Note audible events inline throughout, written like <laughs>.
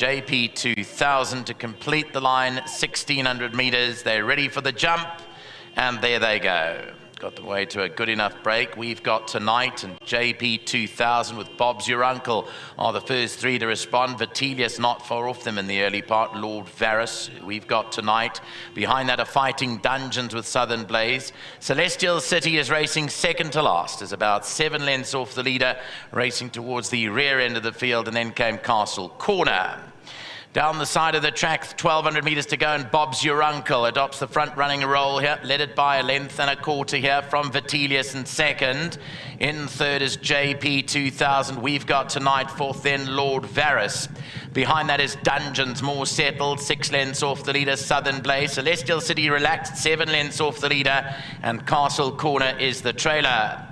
JP 2000 to complete the line, 1600 meters. They're ready for the jump, and there they go got the way to a good enough break. We've got tonight and JP 2000 with Bob's Your Uncle are the first three to respond. Vitelius not far off them in the early part. Lord Varus we've got tonight. Behind that are Fighting Dungeons with Southern Blaze. Celestial City is racing second to last. Is about seven lengths off the leader, racing towards the rear end of the field, and then came Castle Corner. Down the side of the track, 1,200 metres to go, and Bob's Your Uncle adopts the front running role here, led it by a length and a quarter here from Vitelius in second. In third is JP 2000. We've got tonight fourth, then Lord Varus. Behind that is Dungeons, more settled, six lengths off the leader, Southern Blaze. Celestial City relaxed, seven lengths off the leader, and Castle Corner is the trailer.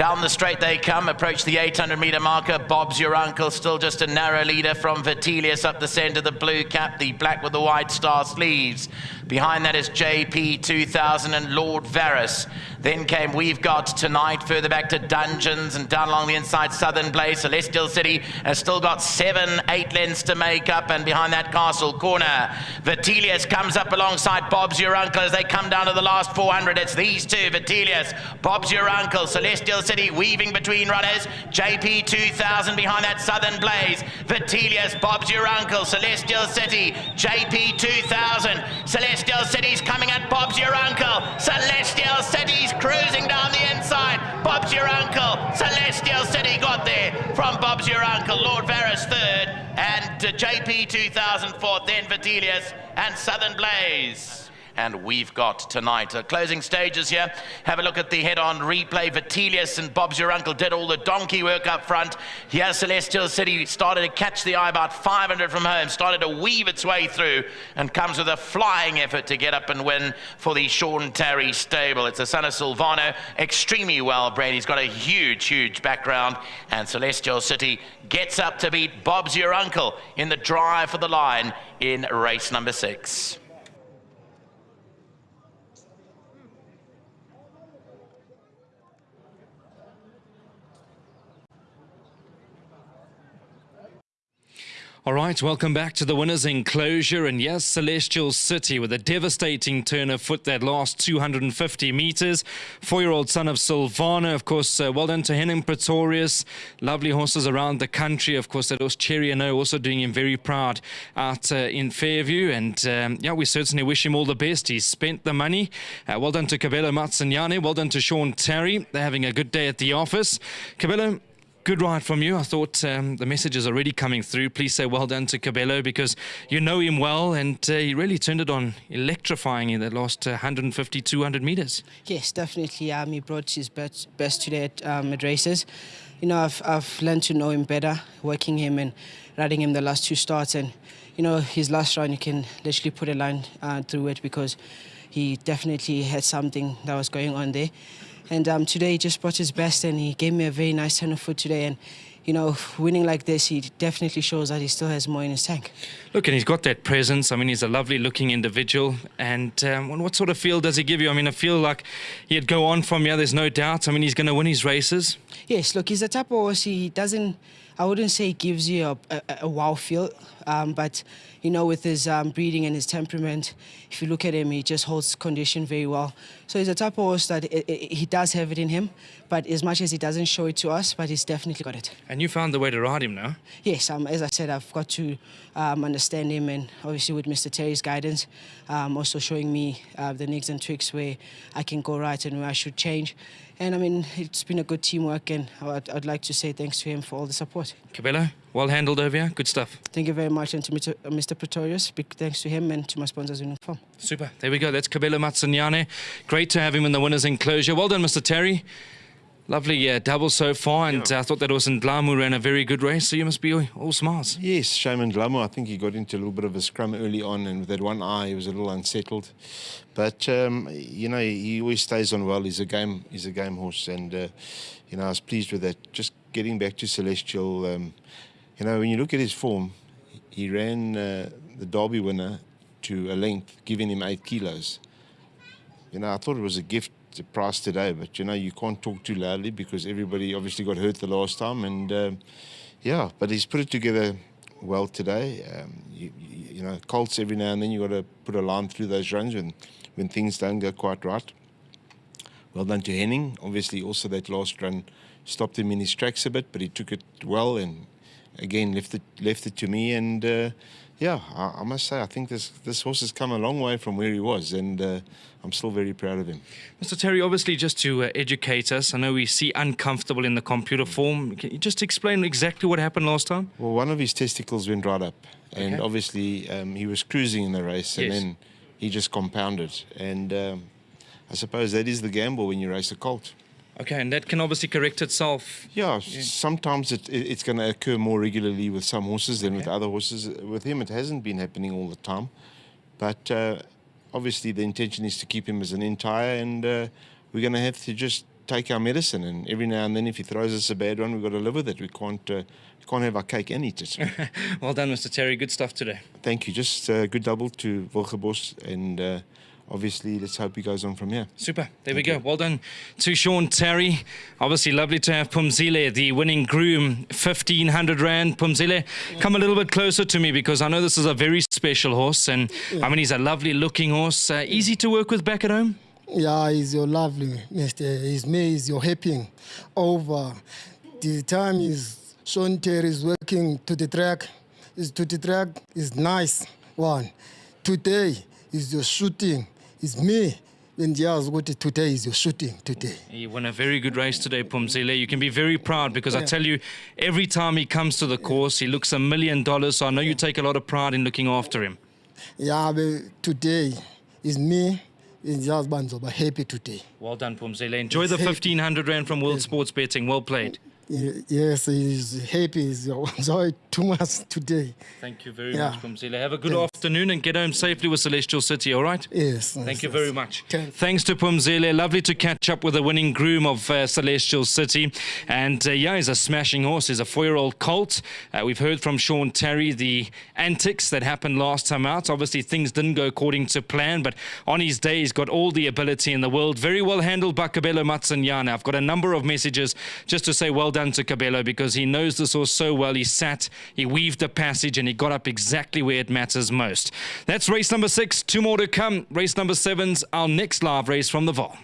Down the straight they come, approach the 800 meter marker. Bob's your uncle, still just a narrow leader from Vitelius up the center, the blue cap, the black with the white star sleeves. Behind that is JP 2000 and Lord Varus. Then came We've Got Tonight, further back to Dungeons and down along the inside Southern Blaze. Celestial City has still got seven, eight lengths to make up, and behind that Castle Corner. Vitelius comes up alongside Bob's Your Uncle as they come down to the last 400. It's these two, Vitelius, Bob's Your Uncle, Celestial City weaving between runners. JP 2000 behind that Southern Blaze. Vitelius, Bob's Your Uncle, Celestial City, JP 2000, Celestial City's coming at Bob's your uncle. Celestial City's cruising down the inside. Bob's your uncle. Celestial City got there from Bob's your uncle. Lord Varus third and JP 2004, then Vitelius and Southern Blaze and we've got tonight. Uh, closing stages here. Have a look at the head-on replay. Vitellius and Bob's your uncle did all the donkey work up front. Here, Celestial City started to catch the eye about 500 from home, started to weave its way through, and comes with a flying effort to get up and win for the Sean Tarry stable. It's a son of Silvano, extremely well bred. He's got a huge, huge background, and Celestial City gets up to beat Bob's your uncle in the drive for the line in race number six. All right, welcome back to the winner's enclosure. And yes, Celestial City with a devastating turn of foot that last 250 meters. Four year old son of Silvano, of course, uh, well done to Henning Pretorius. Lovely horses around the country. Of course, that was Cherry and also doing him very proud out uh, in Fairview. And um, yeah, we certainly wish him all the best. He's spent the money. Uh, well done to Kabelo Matsunyane. Well done to Sean Tarry. They're having a good day at the office. Kabelo, Good ride from you. I thought um, the message is already coming through. Please say well done to Kabelo because you know him well and uh, he really turned it on, electrifying in the last uh, 150, 200 meters. Yes, definitely. Um, he brought his best, best today at, um, at races. You know, I've, I've learned to know him better, working him and riding him the last two starts. And, you know, his last round, you can literally put a line uh, through it because he definitely had something that was going on there. And um, today he just brought his best and he gave me a very nice turn of foot today. And, you know, winning like this, he definitely shows that he still has more in his tank. Look, and he's got that presence. I mean, he's a lovely looking individual. And um, what sort of feel does he give you? I mean, I feel like he'd go on from here, there's no doubt. I mean, he's going to win his races. Yes, look, he's a type of horse, he doesn't, I wouldn't say gives you a, a, a wow feel, um, but you know, with his um, breeding and his temperament, if you look at him, he just holds condition very well. So he's a type of horse that it, it, he does have it in him, but as much as he doesn't show it to us, but he's definitely got it. And you found the way to ride him now? Yes, um, as I said, I've got to um, understand him, and obviously with Mr. Tarry's guidance, um, also showing me uh, the nicks and tricks where I can go right and where I should change. And I mean, it's been a good teamwork, and I'd, I'd like to say thanks to him for all the support. Kabelo, well handled over here. Good stuff. Thank you very much, and to Mr. Uh, Mr. Pretorius, big thanks to him and to my sponsors in Uniform. Super. There we go. That's Kabelo Matsunyane. Great to have him in the winners' enclosure. Well done, Mr. Tarry. Lovely uh, double so far, and yeah. I thought that was in Glamour ran a very good race, so you must be all, all smiles. Yes, Shaman Glamour, I think he got into a little bit of a scrum early on, and with that one eye, he was a little unsettled. But, um, you know, he always stays on well. He's a game, he's a game horse, and, uh, you know, I was pleased with that. Just getting back to Celestial, um, you know, when you look at his form, he ran uh, the Derby winner to a length, giving him eight kilos. You know, I thought it was a gift the price today, but you know you can't talk too loudly because everybody obviously got hurt the last time, and uh, yeah, but he's put it together well today. Um, you, you, you know, Colts every now and then you got to put a line through those runs when when things don't go quite right. Well done to Henning. Obviously, also that last run stopped him in his tracks a bit, but he took it well and again left it left it to me. And uh, yeah, I, I, must say I think this this horse has come a long way from where he was, and uh, I'm still very proud of him. Mr. Tarry, obviously, just to uh, educate us, I know we see uncomfortable in the computer form. Can you just explain exactly what happened last time? Well, one of his testicles went right up, and okay. obviously um, he was cruising in the race, and yes. then he just compounded. And um, I suppose that is the gamble when you race a colt. Okay, and that can obviously correct itself. Yeah, yeah. sometimes it, it, it's going to occur more regularly with some horses than okay. with other horses. With him, it hasn't been happening all the time. But uh, obviously, the intention is to keep him as an entire, and uh, we're going to have to just take our medicine. And every now and then, if he throws us a bad one, we've got to live with it. We can't, uh, we can't have our cake and eat it. <laughs> well done, Mr. Tarry. Good stuff today. Thank you. Just a uh, good double to Wilgebos and uh, obviously, let's hope he goes on from here. Super. There Thank we go. You. Well done to Sean Tarry. Obviously, lovely to have Phumzile, the winning groom, 1500 Rand. Phumzile, come a little bit closer to me because I know this is a very special horse. And yeah. I mean, he's a lovely looking horse. Uh, easy to work with back at home? Yeah, he's your lovely, Mr. He's me, he's your helping over. The time is Sean Tarry is working to the track. Is to the track is nice one. Today is your shooting it's me. And what today is your shooting today. He won a very good race today, Phumzile. You can be very proud because yeah. I tell you, every time he comes to the course, he looks a million dollars. So I know you take a lot of pride in looking after him. Yeah, but today is me and just Banzo, but happy today. Well done, Phumzile. Enjoy the 1500 Rand from World Sports Betting. Well played. Yes, he's happy. He's enjoyed too much today. Thank you very yeah. much, Phumzile. Have a good Thanks. afternoon and get home safely with Celestial City, all right? Yes. Thank yes, you yes. very much. Thanks to Phumzile. Lovely to catch up with the winning groom of uh, Celestial City. And uh, yeah, he's a smashing horse. He's a four year old colt. Uh, we've heard from Sean Tarry the antics that happened last time out. Obviously, things didn't go according to plan, but on his day, he's got all the ability in the world. Very well handled by Kabelo Matsunyane. I've got a number of messages just to say well done to Kabelo because he knows this horse so well. He sat, he weaved a passage, and he got up exactly where it matters most. That's race number six. Two more to come. Race number seven's our next live race from the Vaal.